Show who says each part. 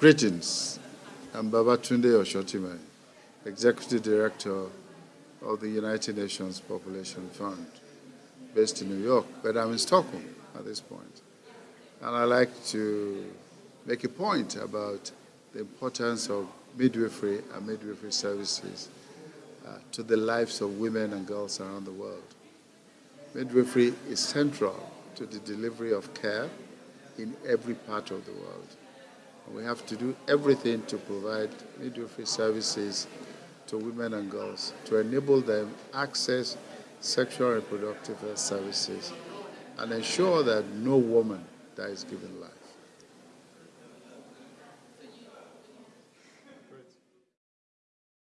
Speaker 1: Greetings. I'm Babatunde Osotimehin, Executive Director of the United Nations Population Fund, based in New York, but I'm in Stockholm at this point. And I'd like to make a point about the importance of midwifery and midwifery services uh, to the lives of women and girls around the world. Midwifery is central to the delivery of care in every part of the world. We have to do everything to provide midwifery services to women and girls to enable them access sexual and reproductive health services and ensure that no woman dies giving life.